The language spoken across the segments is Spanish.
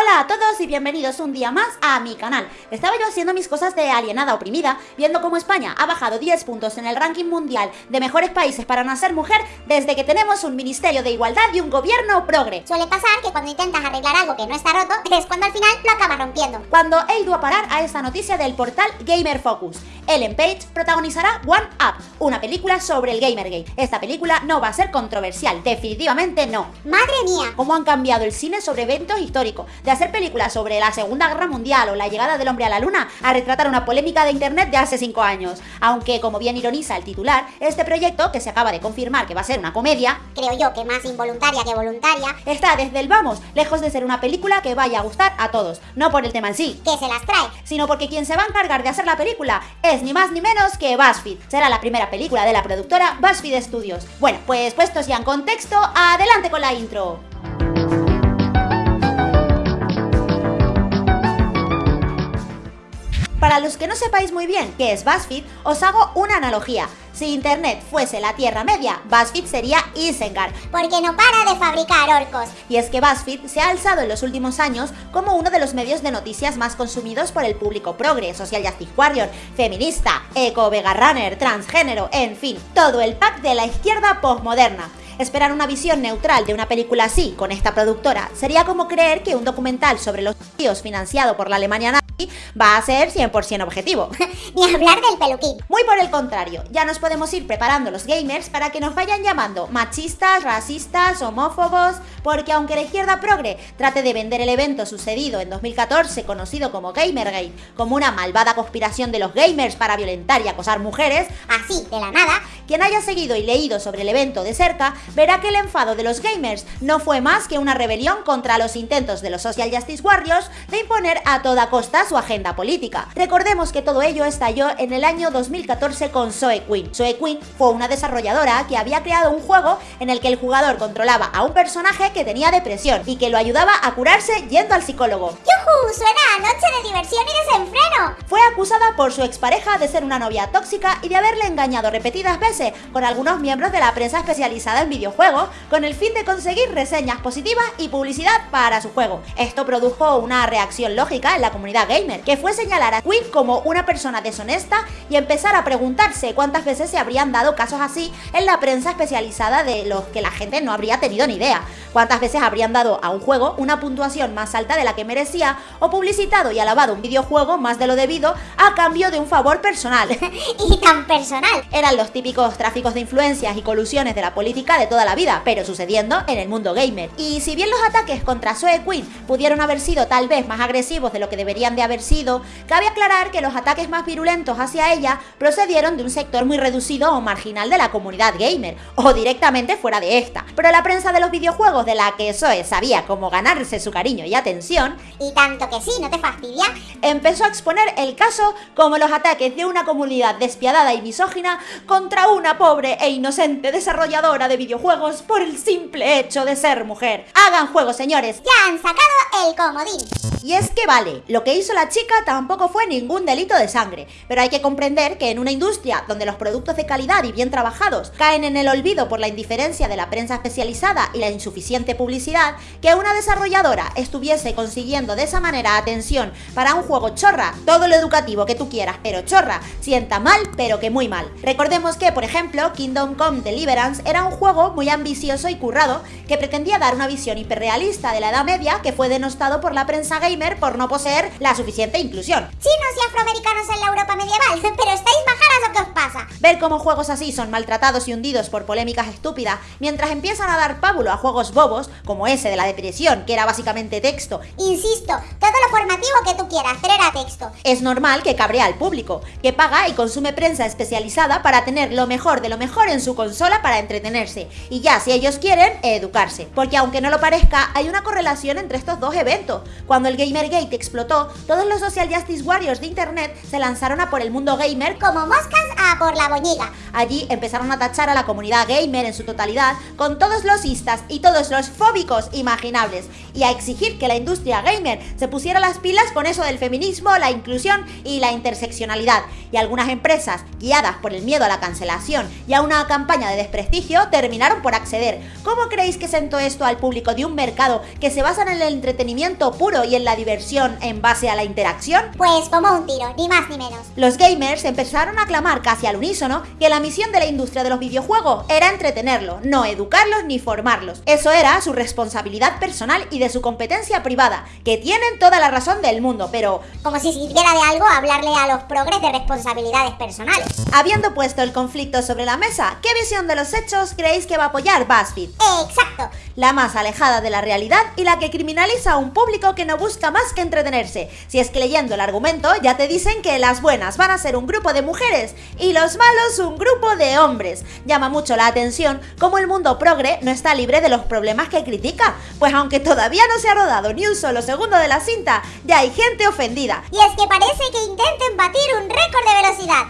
Hola a todos y bienvenidos un día más a mi canal. Estaba yo haciendo mis cosas de alienada oprimida, viendo cómo España ha bajado 10 puntos en el ranking mundial de mejores países para nacer mujer desde que tenemos un Ministerio de Igualdad y un gobierno progre. Suele pasar que cuando intentas arreglar algo que no está roto, es cuando al final lo acabas rompiendo. Cuando he ido a parar a esta noticia del portal Gamer Focus. Ellen Page protagonizará One Up, una película sobre el Gamergate. Esta película no va a ser controversial, definitivamente no. ¡Madre mía! Cómo han cambiado el cine sobre eventos históricos, de hacer películas sobre la Segunda Guerra Mundial o la llegada del hombre a la luna, a retratar una polémica de internet de hace 5 años. Aunque, como bien ironiza el titular, este proyecto, que se acaba de confirmar que va a ser una comedia, Creo yo que más involuntaria que voluntaria, está desde el vamos, lejos de ser una película que vaya a gustar a todos. No por el tema en sí, que se las trae. sino porque quien se va a encargar de hacer la película es ni más ni menos que BuzzFeed. Será la primera película de la productora BuzzFeed Studios. Bueno, pues puestos ya en contexto, adelante con la intro. Para los que no sepáis muy bien qué es BuzzFeed, os hago una analogía. Si Internet fuese la Tierra Media, BuzzFeed sería Isengard. Porque no para de fabricar orcos. Y es que BuzzFeed se ha alzado en los últimos años como uno de los medios de noticias más consumidos por el público progre, social justice warrior, feminista, eco, vega runner, transgénero, en fin, todo el pack de la izquierda postmoderna. Esperar una visión neutral de una película así, con esta productora, sería como creer que un documental sobre los tíos financiado por la Alemania nazi va a ser 100% objetivo. Ni hablar del peluquín. Muy por el contrario, ya nos podemos ir preparando los gamers para que nos vayan llamando machistas, racistas, homófobos, porque aunque la izquierda progre trate de vender el evento sucedido en 2014 conocido como Gamergate como una malvada conspiración de los gamers para violentar y acosar mujeres, Así, de la nada, quien haya seguido y leído sobre el evento de cerca verá que el enfado de los gamers no fue más que una rebelión contra los intentos de los Social Justice Warriors de imponer a toda costa su agenda política. Recordemos que todo ello estalló en el año 2014 con Zoe Quinn. Zoe Quinn fue una desarrolladora que había creado un juego en el que el jugador controlaba a un personaje que tenía depresión y que lo ayudaba a curarse yendo al psicólogo. ¡yujú! Suena a noche de diversión y desenfreno. Fue acusada por su expareja de ser una novia tóxica y de haberle engañado repetidas veces con algunos miembros de la prensa especializada en videojuegos con el fin de conseguir reseñas positivas y publicidad para su juego. Esto produjo una reacción lógica en la comunidad gamer, que fue señalar a Quinn como una persona deshonesta y empezar a preguntarse cuántas veces se habrían dado casos así en la prensa especializada de los que la gente no habría tenido ni idea. Cuántas veces habrían dado a un juego una puntuación más alta de la que merecía o publicitado y alabado un videojuego más de lo debido a cambio de un favor personal. Y tan personal. Eran los típicos tráficos de influencias y colusiones de la política de toda la vida, pero sucediendo en el mundo gamer. Y si bien los ataques contra Zoe Quinn pudieron haber sido tal vez más agresivos de lo que deberían de haber sido, cabe aclarar que los ataques más virulentos hacia ella procedieron de un sector muy reducido o marginal de la comunidad gamer, o directamente fuera de esta. Pero la prensa de los videojuegos de la que Zoe sabía cómo ganarse su cariño y atención, Y tanto que sí, ¿no te fastidia? empezó a exponer el caso como los ataques de una comunidad despiadada y misógina contra una pobre e inocente desarrolladora de videojuegos por el simple hecho de ser mujer. Hagan juego, señores. Ya han sacado el comodín. Y es que vale, lo que hizo la chica tampoco fue ningún delito de sangre, pero hay que comprender que en una industria donde los productos de calidad y bien trabajados caen en el olvido por la indiferencia de la prensa especializada y la insuficiente publicidad, que una desarrolladora estuviese consiguiendo de esa manera atención para un juego chorra, todo lo educativo que tú quieras, pero chorra, sienta mal, pero que muy mal. Recordemos que, por ejemplo, Kingdom Come Deliverance era un juego muy ambicioso y currado que pretendía dar una visión hiperrealista de la Edad Media que fue denostado por la prensa gamer por no poseer la suficiente inclusión. Chinos y afroamericanos en la Europa medieval. Pero estáis majaras o qué os pasa. Ver cómo juegos así son maltratados y hundidos por polémicas estúpidas, mientras empiezan a dar pábulo a juegos bobos, como ese de la depresión, que era básicamente texto, Insisto, todo lo formativo que tú quieras, pero era texto. es normal que cabrea al público, que paga y consume prensa especializada para tener lo mejor de lo mejor en su consola para entretenerse, y ya si ellos quieren, educarse. Porque aunque no lo parezca, hay una correlación entre estos dos eventos. Cuando el Gamergate explotó, todos los Social Justice Warriors de internet se lanzaron a por el mundo gamer Como moscas moscas por la boñiga. Allí empezaron a tachar a la comunidad gamer en su totalidad con todos los istas y todos los fóbicos imaginables y a exigir que la industria gamer se pusiera las pilas con eso del feminismo, la inclusión y la interseccionalidad. Y algunas empresas, guiadas por el miedo a la cancelación y a una campaña de desprestigio, terminaron por acceder. ¿Cómo creéis que sentó esto al público de un mercado que se basa en el entretenimiento puro y en la diversión en base a la interacción? Pues como un tiro, ni más ni menos. Los gamers empezaron a clamar casi al unísono que la misión de la industria de los videojuegos era entretenerlos, no educarlos ni formarlos. Eso era su responsabilidad personal y de su competencia privada, que tienen toda la razón del mundo, pero... Como si sirviera de algo hablarle a los progres de responsabilidades personales. Habiendo puesto el conflicto sobre la mesa, ¿qué visión de los hechos creéis que va a apoyar BuzzFeed? Exacto. La más alejada de la realidad y la que criminaliza a un público que no busca más que entretenerse. Si es que leyendo el argumento ya te dicen que las buenas van a ser un grupo de mujeres y los malos un grupo de hombres. Llama mucho la atención cómo el mundo progre no está libre de los problemas que critica, pues aunque todavía no se ha rodado ni un solo segundo de la cinta, ya hay gente ofendida. Y es que parece que intenten batir un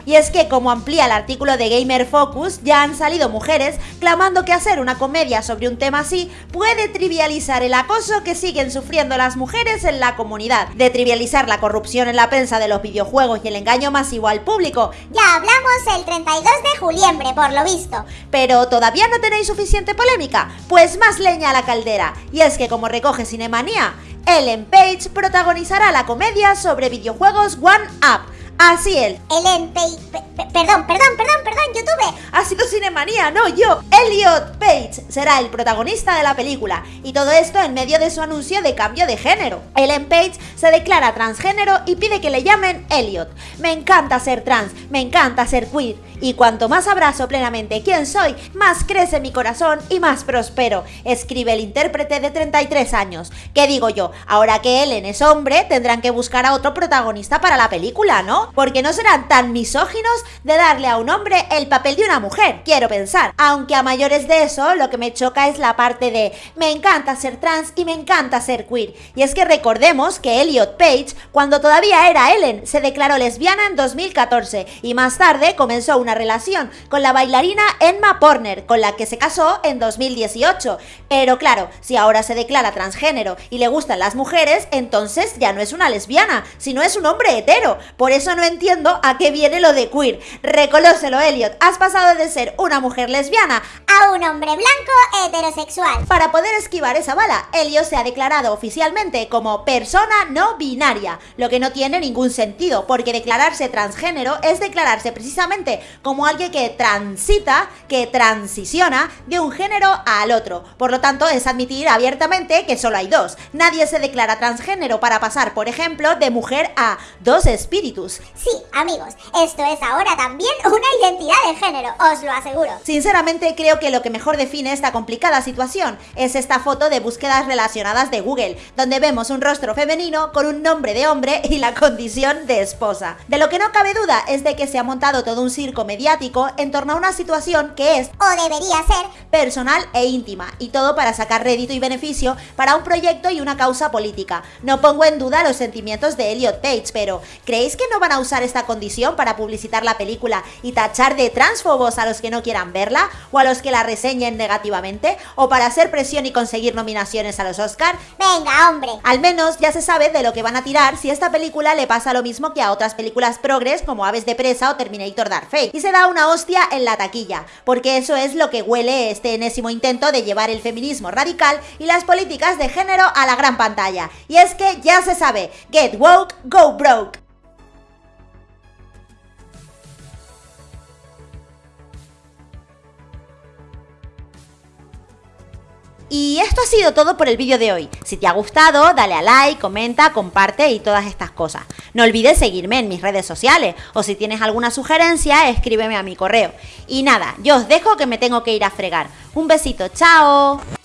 Y es que, como amplía el artículo de Gamer Focus, ya han salido mujeres clamando que hacer una comedia sobre un tema así puede trivializar el acoso que siguen sufriendo las mujeres en la comunidad, de trivializar la corrupción en la prensa de los videojuegos y el engaño masivo al público. Ya hablamos el 32 de juliembre, por lo visto. Pero ¿todavía no tenéis suficiente polémica? Pues más leña a la caldera. Y es que, como recoge Cinemanía, Ellen Page protagonizará la comedia sobre videojuegos One Up Así él. Ellen Page. Perdón, perdón, perdón, perdón, YouTube. Ha sido Cinemanía, no yo. Elliot Page será el protagonista de la película. Y todo esto en medio de su anuncio de cambio de género. Ellen Page se declara transgénero y pide que le llamen Elliot. Me encanta ser trans, me encanta ser queer. Y cuanto más abrazo plenamente quién soy, más crece mi corazón y más prospero, escribe el intérprete de 33 años. ¿Qué digo yo? Ahora que Ellen es hombre, tendrán que buscar a otro protagonista para la película, ¿no? Porque no serán tan misóginos de darle a un hombre el papel de una mujer, quiero pensar. Aunque a mayores de eso, lo que me choca es la parte de me encanta ser trans y me encanta ser queer. Y es que recordemos que Elliot Page, cuando todavía era Ellen, se declaró lesbiana en 2014 y más tarde comenzó una relación con la bailarina Emma Porner, con la que se casó en 2018. Pero claro, si ahora se declara transgénero y le gustan las mujeres, entonces ya no es una lesbiana, sino es un hombre hetero. Por eso no entiendo a qué viene lo de queer. Reconócelo, Elliot. Has pasado de ser una mujer lesbiana a un hombre blanco heterosexual. Para poder esquivar esa bala, Elliot se ha declarado oficialmente como persona no binaria, lo que no tiene ningún sentido, porque declararse transgénero es declararse precisamente como alguien que transita, que transiciona de un género al otro. Por lo tanto, es admitir abiertamente que solo hay dos. Nadie se declara transgénero para pasar, por ejemplo, de mujer a dos espíritus. Sí, amigos, esto es ahora también una identidad de género, os lo aseguro. Sinceramente creo que lo que mejor define esta complicada situación es esta foto de búsquedas relacionadas de Google, donde vemos un rostro femenino con un nombre de hombre y la condición de esposa. De lo que no cabe duda es de que se ha montado todo un circo mediático en torno a una situación que es, o debería ser, personal e íntima, y todo para sacar rédito y beneficio para un proyecto y una causa política. No pongo en duda los sentimientos de Elliot Page, pero ¿creéis que no van a usar esta condición para publicitar la película y tachar de transfobos a los que no quieran verla o a los que la reseñen negativamente o para hacer presión y conseguir nominaciones a los Oscar? Venga, hombre. Al menos ya se sabe de lo que van a tirar si esta película le pasa lo mismo que a otras películas progres como Aves de Presa o Terminator Dark Fate y se da una hostia en la taquilla, porque eso es lo que huele este enésimo intento de llevar el feminismo radical y las políticas de género a la gran pantalla. Y es que ya se sabe, get woke, go broke. Y esto ha sido todo por el vídeo de hoy. Si te ha gustado, dale a like, comenta, comparte y todas estas cosas. No olvides seguirme en mis redes sociales o si tienes alguna sugerencia, escríbeme a mi correo. Y nada, yo os dejo que me tengo que ir a fregar. Un besito, chao.